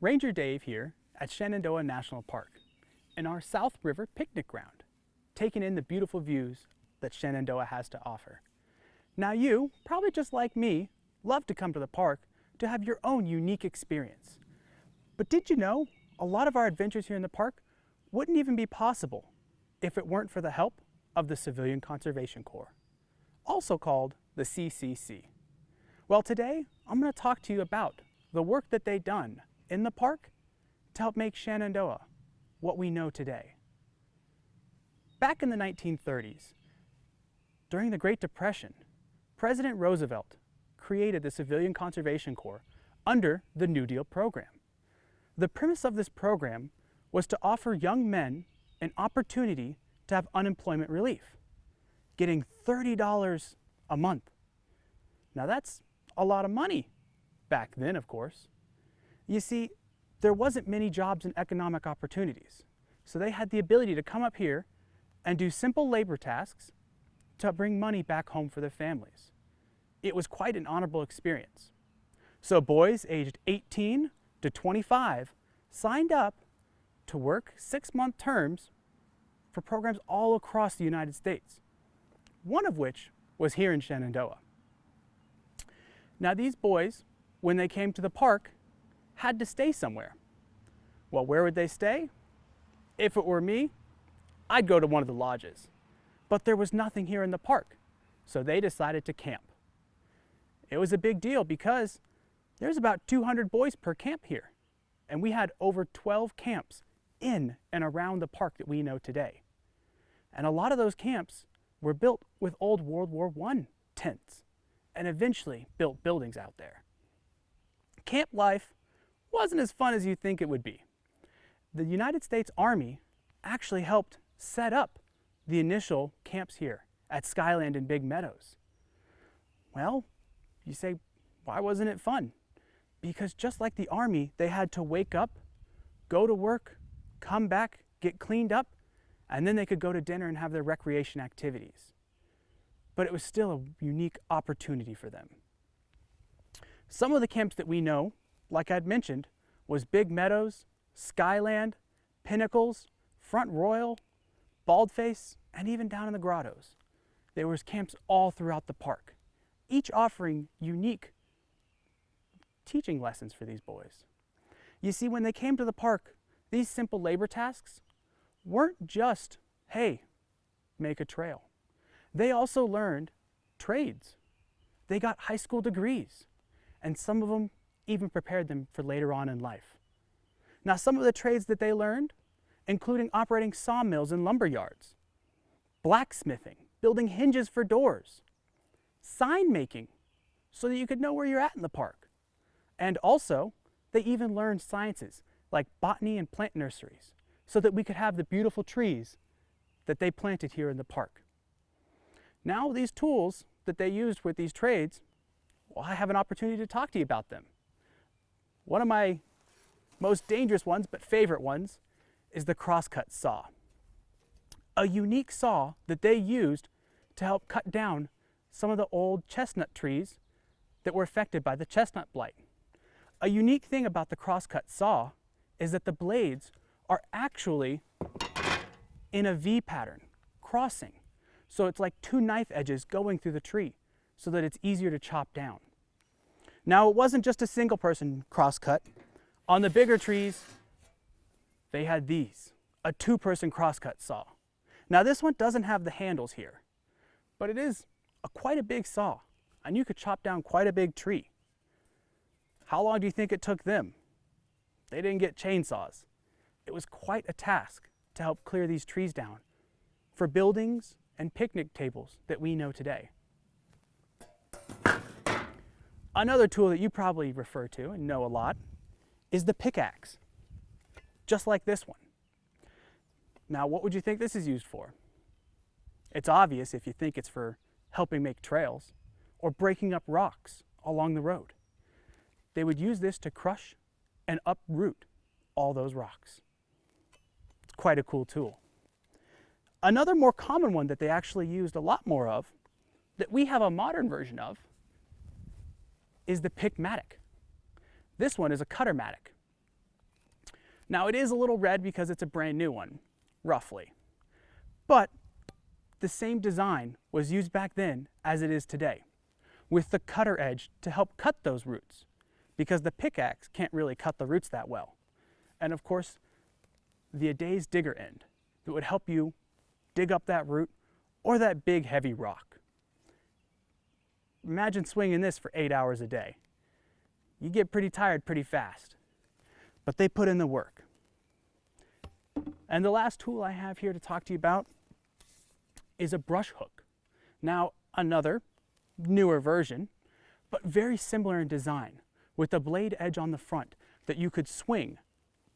Ranger Dave here at Shenandoah National Park in our South River picnic ground, taking in the beautiful views that Shenandoah has to offer. Now you, probably just like me, love to come to the park to have your own unique experience. But did you know a lot of our adventures here in the park wouldn't even be possible if it weren't for the help of the Civilian Conservation Corps, also called the CCC. Well today, I'm going to talk to you about the work that they've done in the park to help make Shenandoah what we know today. Back in the 1930s, during the Great Depression, President Roosevelt created the Civilian Conservation Corps under the New Deal program. The premise of this program was to offer young men an opportunity to have unemployment relief, getting $30 a month. Now that's a lot of money back then, of course. You see, there wasn't many jobs and economic opportunities. So they had the ability to come up here and do simple labor tasks to bring money back home for their families. It was quite an honorable experience. So boys aged 18 to 25 signed up to work six-month terms for programs all across the United States, one of which was here in Shenandoah. Now these boys, when they came to the park, had to stay somewhere. Well, where would they stay? If it were me, I'd go to one of the lodges. But there was nothing here in the park, so they decided to camp. It was a big deal because there's about 200 boys per camp here, and we had over 12 camps in and around the park that we know today. And a lot of those camps were built with old World War I tents and eventually built buildings out there. Camp life wasn't as fun as you think it would be. The United States Army actually helped set up the initial camps here at Skyland and Big Meadows. Well, you say, why wasn't it fun? Because just like the Army, they had to wake up, go to work, come back, get cleaned up, and then they could go to dinner and have their recreation activities. But it was still a unique opportunity for them. Some of the camps that we know like I'd mentioned, was Big Meadows, Skyland, Pinnacles, Front Royal, Baldface, and even down in the grottos. There was camps all throughout the park, each offering unique teaching lessons for these boys. You see, when they came to the park, these simple labor tasks weren't just, hey, make a trail. They also learned trades. They got high school degrees, and some of them even prepared them for later on in life. Now, some of the trades that they learned, including operating sawmills and lumber yards, blacksmithing, building hinges for doors, sign making, so that you could know where you're at in the park. And also, they even learned sciences like botany and plant nurseries, so that we could have the beautiful trees that they planted here in the park. Now, these tools that they used with these trades, well, I have an opportunity to talk to you about them. One of my most dangerous ones, but favorite ones, is the crosscut saw. A unique saw that they used to help cut down some of the old chestnut trees that were affected by the chestnut blight. A unique thing about the crosscut saw is that the blades are actually in a V pattern, crossing. So it's like two knife edges going through the tree so that it's easier to chop down. Now it wasn't just a single person crosscut. On the bigger trees, they had these, a two person crosscut saw. Now this one doesn't have the handles here, but it is a, quite a big saw and you could chop down quite a big tree. How long do you think it took them? They didn't get chainsaws. It was quite a task to help clear these trees down for buildings and picnic tables that we know today. Another tool that you probably refer to and know a lot is the pickaxe, just like this one. Now, what would you think this is used for? It's obvious if you think it's for helping make trails or breaking up rocks along the road. They would use this to crush and uproot all those rocks. It's quite a cool tool. Another more common one that they actually used a lot more of, that we have a modern version of, is the pick mattock. This one is a cutter mattock. Now it is a little red because it's a brand new one, roughly. But the same design was used back then as it is today, with the cutter edge to help cut those roots, because the pickaxe can't really cut the roots that well. And of course, the adze digger end that would help you dig up that root or that big heavy rock. Imagine swinging this for eight hours a day. You get pretty tired pretty fast, but they put in the work. And the last tool I have here to talk to you about is a brush hook. Now, another newer version, but very similar in design, with a blade edge on the front that you could swing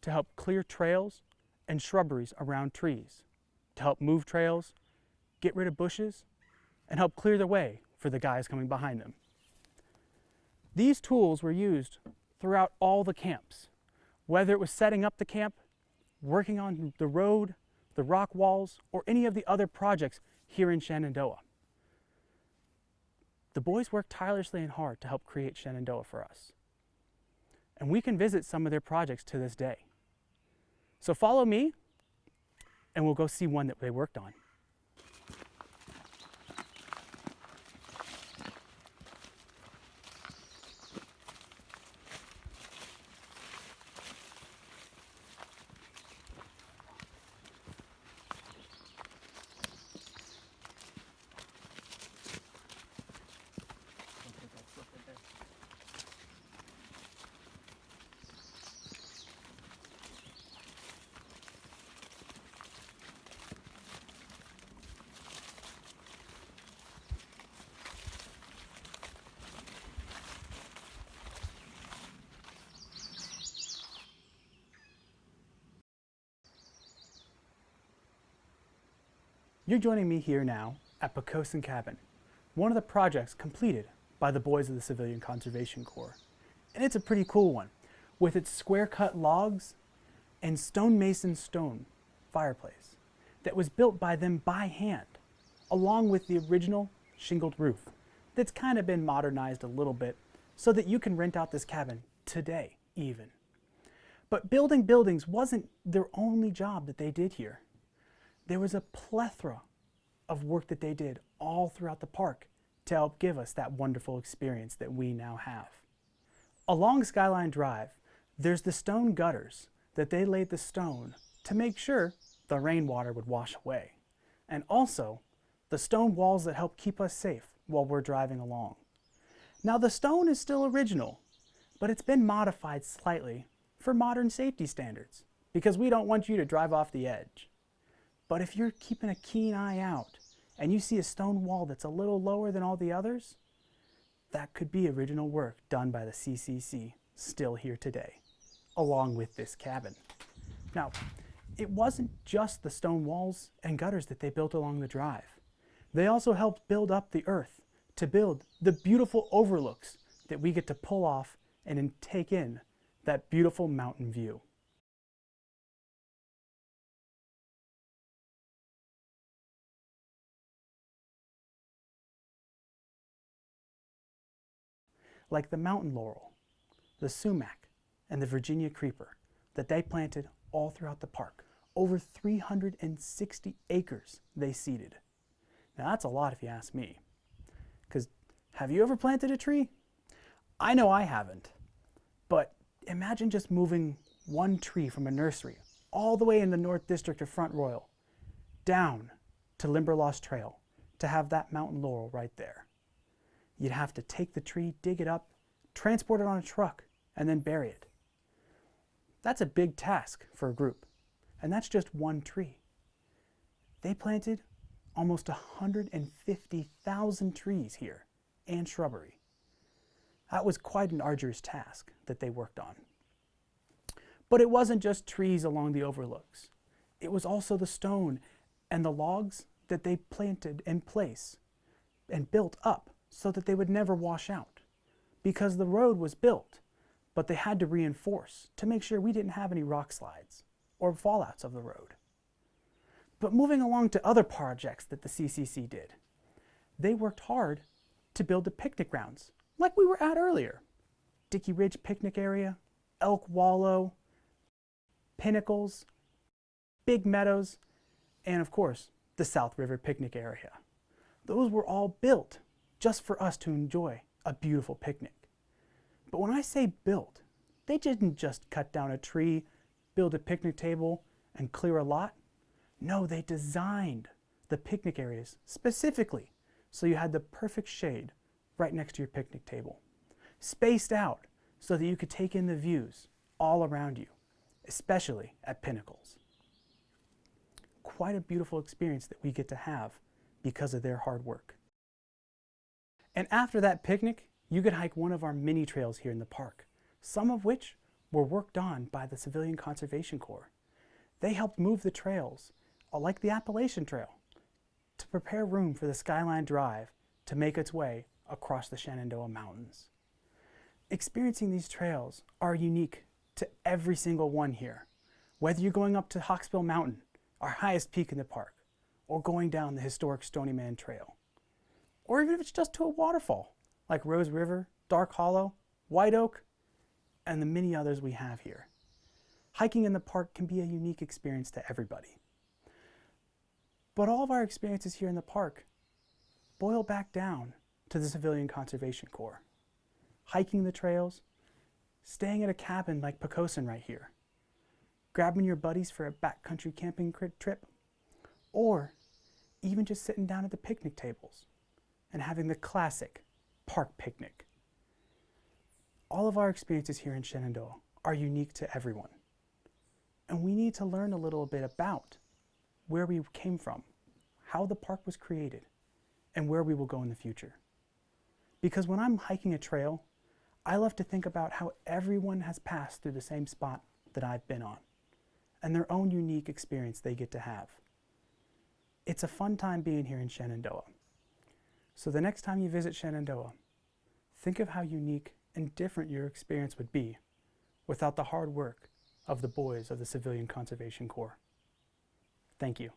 to help clear trails and shrubberies around trees, to help move trails, get rid of bushes, and help clear the way for the guys coming behind them. These tools were used throughout all the camps, whether it was setting up the camp, working on the road, the rock walls, or any of the other projects here in Shenandoah. The boys worked tirelessly and hard to help create Shenandoah for us. And we can visit some of their projects to this day. So follow me and we'll go see one that they worked on. You're joining me here now at Pocosin Cabin, one of the projects completed by the boys of the Civilian Conservation Corps. And it's a pretty cool one, with its square cut logs and stonemason stone fireplace that was built by them by hand, along with the original shingled roof that's kind of been modernized a little bit so that you can rent out this cabin today even. But building buildings wasn't their only job that they did here there was a plethora of work that they did all throughout the park to help give us that wonderful experience that we now have. Along Skyline Drive, there's the stone gutters that they laid the stone to make sure the rainwater would wash away. And also, the stone walls that help keep us safe while we're driving along. Now the stone is still original, but it's been modified slightly for modern safety standards because we don't want you to drive off the edge. But if you're keeping a keen eye out and you see a stone wall that's a little lower than all the others, that could be original work done by the CCC still here today, along with this cabin. Now, it wasn't just the stone walls and gutters that they built along the drive. They also helped build up the earth to build the beautiful overlooks that we get to pull off and take in that beautiful mountain view. Like the mountain laurel, the sumac, and the Virginia creeper that they planted all throughout the park. Over 360 acres they seeded. Now that's a lot if you ask me. Because have you ever planted a tree? I know I haven't. But imagine just moving one tree from a nursery all the way in the North District of Front Royal down to Limberlost Trail to have that mountain laurel right there. You'd have to take the tree, dig it up, transport it on a truck, and then bury it. That's a big task for a group, and that's just one tree. They planted almost 150,000 trees here and shrubbery. That was quite an arduous task that they worked on. But it wasn't just trees along the overlooks. It was also the stone and the logs that they planted in place and built up so that they would never wash out because the road was built, but they had to reinforce to make sure we didn't have any rock slides or fallouts of the road. But moving along to other projects that the CCC did, they worked hard to build the picnic grounds, like we were at earlier. Dickey Ridge Picnic Area, Elk Wallow, Pinnacles, Big Meadows, and of course, the South River Picnic Area. Those were all built just for us to enjoy a beautiful picnic. But when I say built, they didn't just cut down a tree, build a picnic table, and clear a lot. No, they designed the picnic areas specifically so you had the perfect shade right next to your picnic table. Spaced out so that you could take in the views all around you, especially at Pinnacles. Quite a beautiful experience that we get to have because of their hard work. And after that picnic, you could hike one of our mini trails here in the park, some of which were worked on by the Civilian Conservation Corps. They helped move the trails, uh, like the Appalachian Trail, to prepare room for the Skyline Drive to make its way across the Shenandoah Mountains. Experiencing these trails are unique to every single one here. Whether you're going up to Hawksbill Mountain, our highest peak in the park, or going down the historic Stony Man Trail. Or even if it's just to a waterfall, like Rose River, Dark Hollow, White Oak, and the many others we have here. Hiking in the park can be a unique experience to everybody. But all of our experiences here in the park boil back down to the Civilian Conservation Corps. Hiking the trails, staying at a cabin like Pocosin right here, grabbing your buddies for a backcountry camping trip, or even just sitting down at the picnic tables and having the classic park picnic. All of our experiences here in Shenandoah are unique to everyone. And we need to learn a little bit about where we came from, how the park was created, and where we will go in the future. Because when I'm hiking a trail, I love to think about how everyone has passed through the same spot that I've been on, and their own unique experience they get to have. It's a fun time being here in Shenandoah. So the next time you visit Shenandoah, think of how unique and different your experience would be without the hard work of the boys of the Civilian Conservation Corps. Thank you.